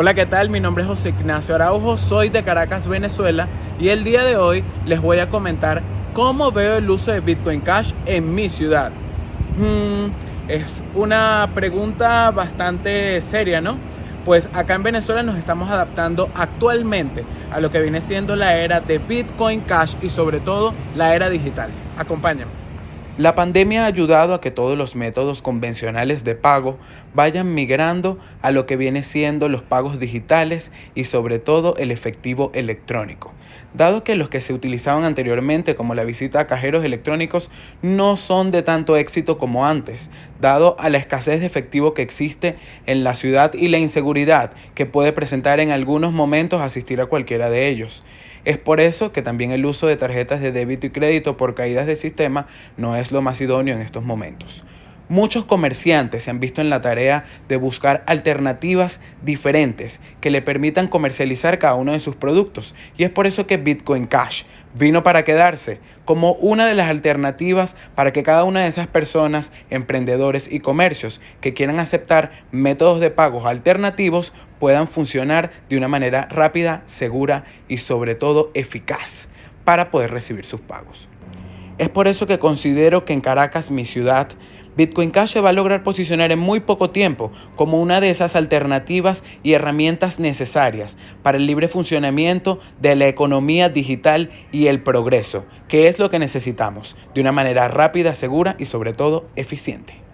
Hola, ¿qué tal? Mi nombre es José Ignacio Araujo, soy de Caracas, Venezuela y el día de hoy les voy a comentar cómo veo el uso de Bitcoin Cash en mi ciudad. Hmm, es una pregunta bastante seria, ¿no? Pues acá en Venezuela nos estamos adaptando actualmente a lo que viene siendo la era de Bitcoin Cash y sobre todo la era digital. Acompáñame. La pandemia ha ayudado a que todos los métodos convencionales de pago vayan migrando a lo que viene siendo los pagos digitales y sobre todo el efectivo electrónico. Dado que los que se utilizaban anteriormente como la visita a cajeros electrónicos no son de tanto éxito como antes, dado a la escasez de efectivo que existe en la ciudad y la inseguridad que puede presentar en algunos momentos asistir a cualquiera de ellos. Es por eso que también el uso de tarjetas de débito y crédito por caídas de sistema no es lo más idóneo en estos momentos. Muchos comerciantes se han visto en la tarea de buscar alternativas diferentes que le permitan comercializar cada uno de sus productos y es por eso que Bitcoin Cash vino para quedarse como una de las alternativas para que cada una de esas personas, emprendedores y comercios que quieran aceptar métodos de pagos alternativos puedan funcionar de una manera rápida, segura y sobre todo eficaz para poder recibir sus pagos. Es por eso que considero que en Caracas, mi ciudad, Bitcoin Cash se va a lograr posicionar en muy poco tiempo como una de esas alternativas y herramientas necesarias para el libre funcionamiento de la economía digital y el progreso, que es lo que necesitamos, de una manera rápida, segura y sobre todo eficiente.